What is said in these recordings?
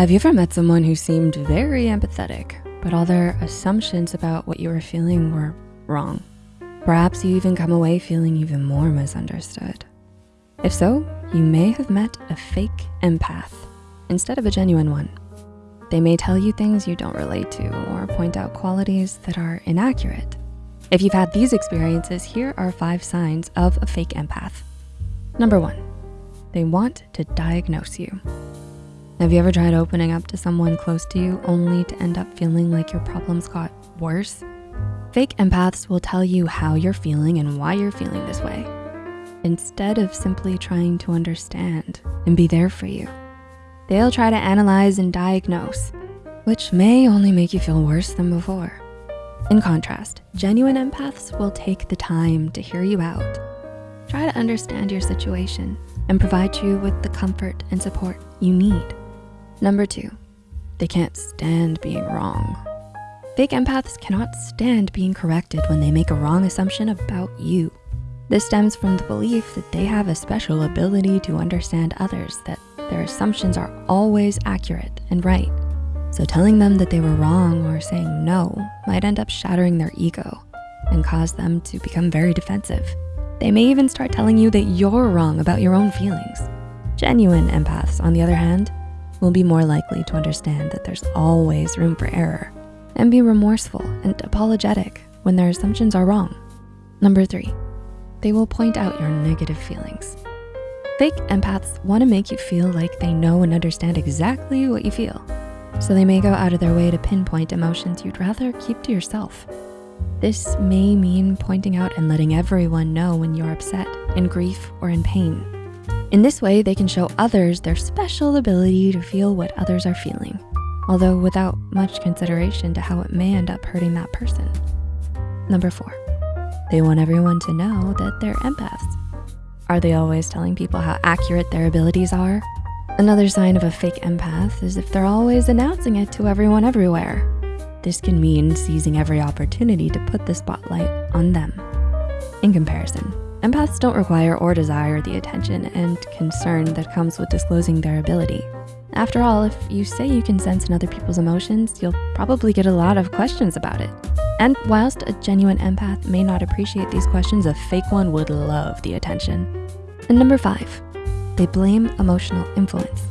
Have you ever met someone who seemed very empathetic, but all their assumptions about what you were feeling were wrong? Perhaps you even come away feeling even more misunderstood. If so, you may have met a fake empath instead of a genuine one. They may tell you things you don't relate to or point out qualities that are inaccurate. If you've had these experiences, here are five signs of a fake empath. Number one, they want to diagnose you. Have you ever tried opening up to someone close to you only to end up feeling like your problems got worse? Fake empaths will tell you how you're feeling and why you're feeling this way, instead of simply trying to understand and be there for you. They'll try to analyze and diagnose, which may only make you feel worse than before. In contrast, genuine empaths will take the time to hear you out, try to understand your situation, and provide you with the comfort and support you need. Number two, they can't stand being wrong. Fake empaths cannot stand being corrected when they make a wrong assumption about you. This stems from the belief that they have a special ability to understand others, that their assumptions are always accurate and right. So telling them that they were wrong or saying no might end up shattering their ego and cause them to become very defensive. They may even start telling you that you're wrong about your own feelings. Genuine empaths, on the other hand, will be more likely to understand that there's always room for error and be remorseful and apologetic when their assumptions are wrong. Number three, they will point out your negative feelings. Fake empaths wanna make you feel like they know and understand exactly what you feel. So they may go out of their way to pinpoint emotions you'd rather keep to yourself. This may mean pointing out and letting everyone know when you're upset, in grief, or in pain. In this way, they can show others their special ability to feel what others are feeling, although without much consideration to how it may end up hurting that person. Number four, they want everyone to know that they're empaths. Are they always telling people how accurate their abilities are? Another sign of a fake empath is if they're always announcing it to everyone everywhere. This can mean seizing every opportunity to put the spotlight on them. In comparison, Empaths don't require or desire the attention and concern that comes with disclosing their ability. After all, if you say you can sense in other people's emotions, you'll probably get a lot of questions about it. And whilst a genuine empath may not appreciate these questions, a fake one would love the attention. And number five, they blame emotional influence.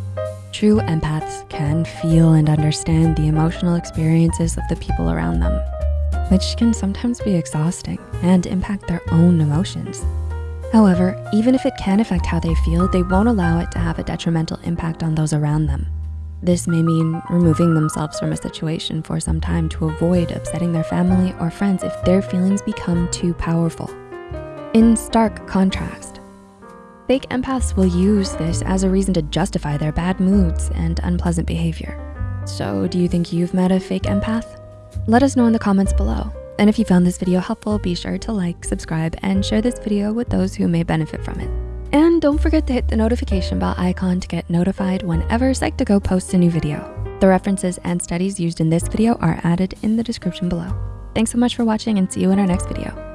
True empaths can feel and understand the emotional experiences of the people around them which can sometimes be exhausting and impact their own emotions. However, even if it can affect how they feel, they won't allow it to have a detrimental impact on those around them. This may mean removing themselves from a situation for some time to avoid upsetting their family or friends if their feelings become too powerful. In stark contrast, fake empaths will use this as a reason to justify their bad moods and unpleasant behavior. So do you think you've met a fake empath? Let us know in the comments below. And if you found this video helpful, be sure to like, subscribe, and share this video with those who may benefit from it. And don't forget to hit the notification bell icon to get notified whenever Psych2Go posts a new video. The references and studies used in this video are added in the description below. Thanks so much for watching and see you in our next video.